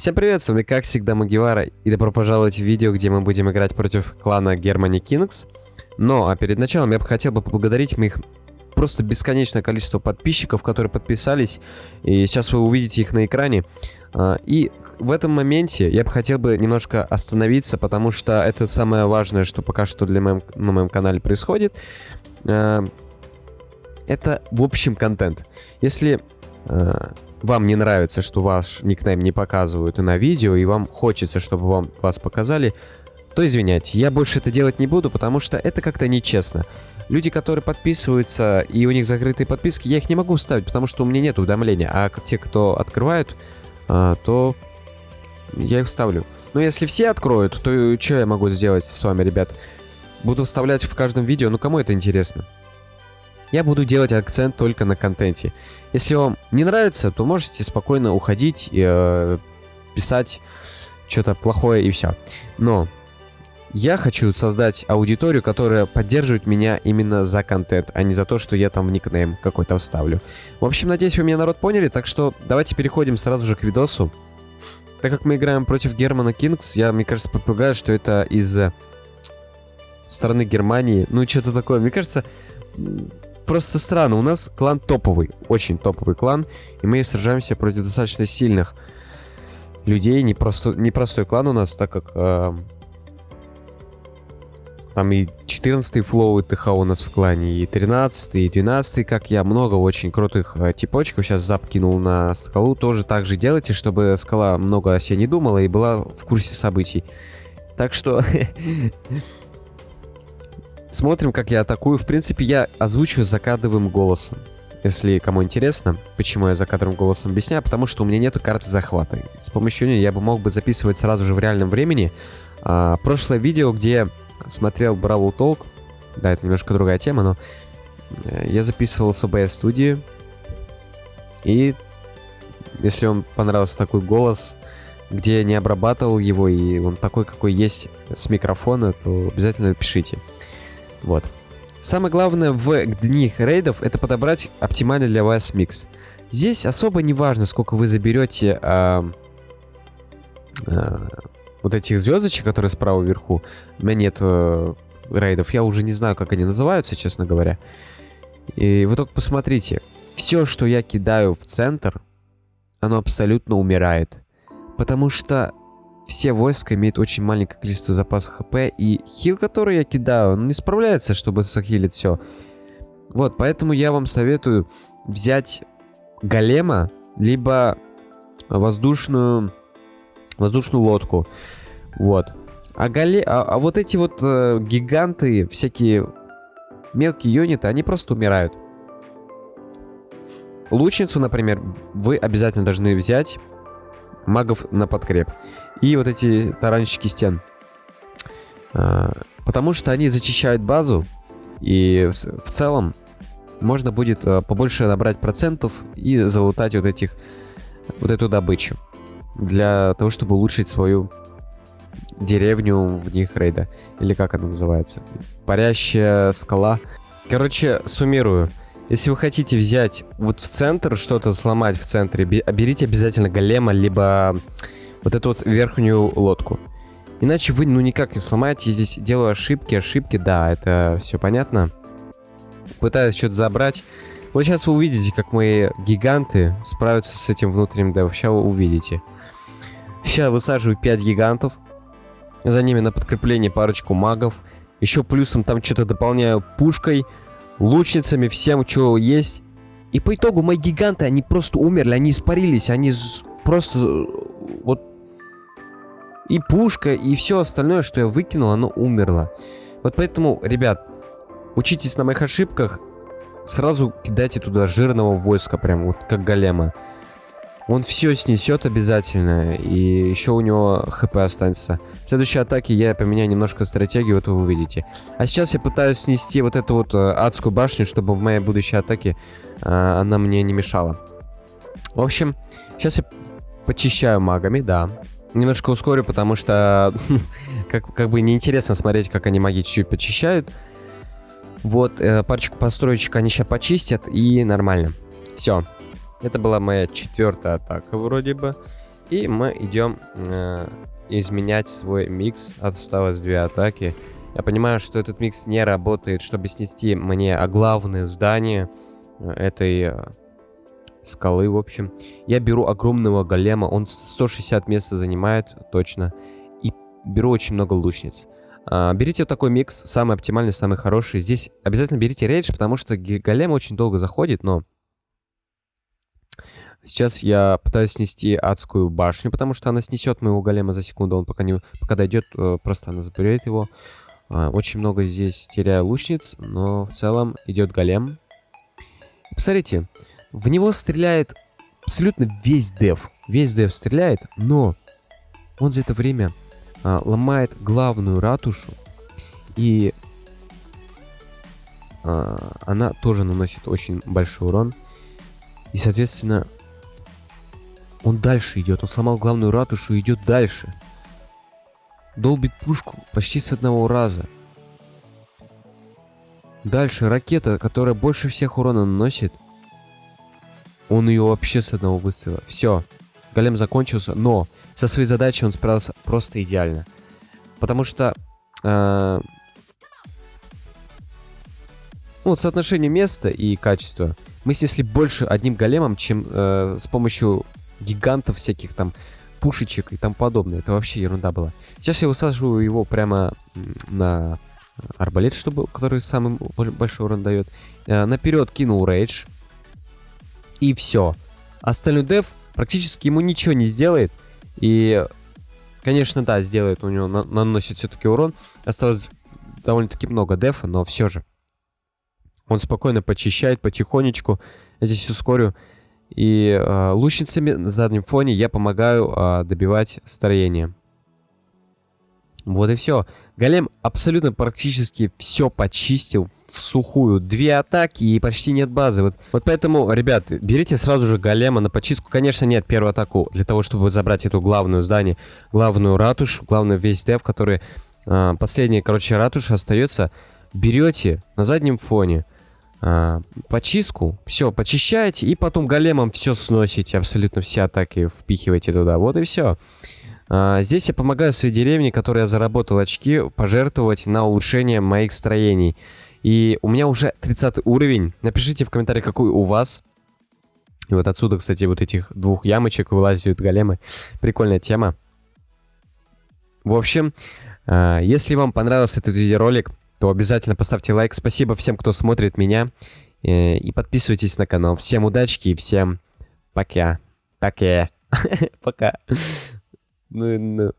Всем привет, с вами как всегда Магивара, и добро пожаловать в видео, где мы будем играть против клана Германи Кингс. Но, а перед началом я бы хотел бы поблагодарить моих просто бесконечное количество подписчиков, которые подписались, и сейчас вы увидите их на экране. А, и в этом моменте я бы хотел бы немножко остановиться, потому что это самое важное, что пока что для моем, на моем канале происходит. А, это, в общем, контент. Если а, вам не нравится, что ваш никнейм не показывают и на видео, и вам хочется, чтобы вам вас показали, то извиняйте, я больше это делать не буду, потому что это как-то нечестно. Люди, которые подписываются, и у них закрытые подписки, я их не могу вставить, потому что у меня нет уведомления. А те, кто открывают, а, то я их вставлю. Но если все откроют, то что я могу сделать с вами, ребят? Буду вставлять в каждом видео, ну кому это интересно? Я буду делать акцент только на контенте. Если вам не нравится, то можете спокойно уходить и э, писать что-то плохое и все. Но я хочу создать аудиторию, которая поддерживает меня именно за контент, а не за то, что я там в никнейм какой-то вставлю. В общем, надеюсь, вы меня, народ, поняли, так что давайте переходим сразу же к видосу. Так как мы играем против Германа Кингс, я, мне кажется, предполагаю, что это из стороны Германии. Ну, что-то такое. Мне кажется, просто странно. У нас клан топовый, очень топовый клан, и мы сражаемся против достаточно сильных людей. Непростой, непростой клан у нас, так как э, там и 14 флоу и ТХ у нас в клане, и 13 и 12 как я. Много очень крутых э, типочков. Сейчас запкинул на скалу. Тоже так же делайте, чтобы скала много о себе не думала и была в курсе событий. Так что Смотрим, как я атакую. В принципе, я озвучиваю закадровым голосом. Если кому интересно, почему я закадровым голосом объясняю, потому что у меня нету карты захвата. С помощью нее я бы мог бы записывать сразу же в реальном времени. А, прошлое видео, где смотрел Бравл Толк, да, это немножко другая тема, но э, я записывал с OBS студии. И если вам понравился такой голос, где я не обрабатывал его, и он такой, какой есть с микрофона, то обязательно пишите. Вот. Самое главное в дни рейдов это подобрать оптимальный для вас микс. Здесь особо не важно, сколько вы заберете э, э, вот этих звездочек, которые справа вверху. У меня нет э, рейдов, я уже не знаю, как они называются, честно говоря. И вы только посмотрите. Все, что я кидаю в центр, оно абсолютно умирает. Потому что все войска имеют очень маленькое количество запаса хп, и хил, который я кидаю, он не справляется, чтобы захилить все. Вот, поэтому я вам советую взять голема, либо воздушную, воздушную лодку. Вот. А, голе... а, а вот эти вот э, гиганты, всякие мелкие юниты, они просто умирают. Лучницу, например, вы обязательно должны взять магов на подкреп. И вот эти таранщики стен. А, потому что они зачищают базу, и в, целом можно будет а, побольше набрать процентов и залутать вот этих вот эту добычу. Для того, чтобы улучшить свою деревню в них рейда. Или как она называется? Парящая скала. Короче, суммирую. Если вы хотите взять вот в центр, что-то сломать в центре, берите обязательно голема, либо вот эту вот верхнюю лодку. Иначе вы ну никак не сломаете. Здесь делаю ошибки, ошибки, да, это все понятно. Пытаюсь что-то забрать. Вот сейчас вы увидите, как мои гиганты справятся с этим внутренним да, вообще вы увидите. Сейчас высаживаю 5 гигантов. За ними на подкрепление парочку магов. Еще плюсом там что-то дополняю пушкой лучницами, всем, что есть. И по итогу мои гиганты, они просто умерли, они испарились, они просто вот... И пушка, и все остальное, что я выкинул, оно умерло. Вот поэтому, ребят, учитесь на моих ошибках, сразу кидайте туда жирного войска, прям вот как голема. Он все снесет обязательно, и еще у него хп останется. В следующей атаке я поменяю немножко стратегию, вот вы увидите. А сейчас я пытаюсь снести вот эту вот э, адскую башню, чтобы в моей будущей атаке э, она мне не мешала. В общем, сейчас я почищаю магами, да. Немножко ускорю, потому что как, как бы неинтересно смотреть, как они маги чуть-чуть почищают. Вот, э, парочку построечек они сейчас почистят, и нормально. Все, это была моя четвертая атака вроде бы. И мы идем э, изменять свой микс. Осталось две атаки. Я понимаю, что этот микс не работает, чтобы снести мне главное здание э, этой э, скалы, в общем. Я беру огромного голема, он 160 места занимает, точно. И беру очень много лучниц. А, берите такой микс, самый оптимальный, самый хороший. Здесь обязательно берите рейдж, потому что голем очень долго заходит, но... Сейчас я пытаюсь снести адскую башню, потому что она снесет моего голема за секунду. Он пока, не, пока дойдет, э, просто она заберет его. А, очень много здесь теряю лучниц, но в целом идет голем. Посмотрите, в него стреляет абсолютно весь дев. Весь дев стреляет, но он за это время а, ломает главную ратушу. И а, она тоже наносит очень большой урон. И, соответственно, он дальше идет. Он сломал главную ратушу и идет дальше. Долбит пушку почти с одного раза. Дальше ракета, которая больше всех урона наносит. Он ее вообще с одного выстрела. Все. Голем закончился, но со своей задачей он справился просто идеально. Потому что... Э, ну, вот соотношение места и качества. Мы снесли больше одним големом, чем э, с помощью гигантов всяких там пушечек и тому подобное. Это вообще ерунда была. Сейчас я высаживаю его прямо на арбалет, чтобы, который самый большой урон дает. Э, наперед кинул рейдж. И все. Остальной деф практически ему ничего не сделает. И, конечно, да, сделает, у него на наносит все-таки урон. Осталось довольно-таки много дефа, но все же. Он спокойно почищает потихонечку. Я здесь ускорю. И э, лучницами на заднем фоне я помогаю э, добивать строение. Вот и все. Голем абсолютно практически все почистил в сухую. Две атаки и почти нет базы. Вот, вот поэтому, ребят, берите сразу же голема на почистку. Конечно, нет первую атаку для того, чтобы забрать эту главную здание, главную ратушу, главный весь дев, который... Э, последняя, короче, ратуша остается. Берете на заднем фоне а, почистку, все, почищаете, и потом големом все сносите, абсолютно все атаки впихиваете туда. Вот и все. А, здесь я помогаю своей деревне, которая заработал очки, пожертвовать на улучшение моих строений. И у меня уже 30 уровень. Напишите в комментариях, какой у вас. И вот отсюда, кстати, вот этих двух ямочек вылазят големы. Прикольная тема. В общем, а, если вам понравился этот видеоролик, то обязательно поставьте лайк. Спасибо всем, кто смотрит меня. Э, и подписывайтесь на канал. Всем удачки и всем пока. Пока. Пока. Ну, ну.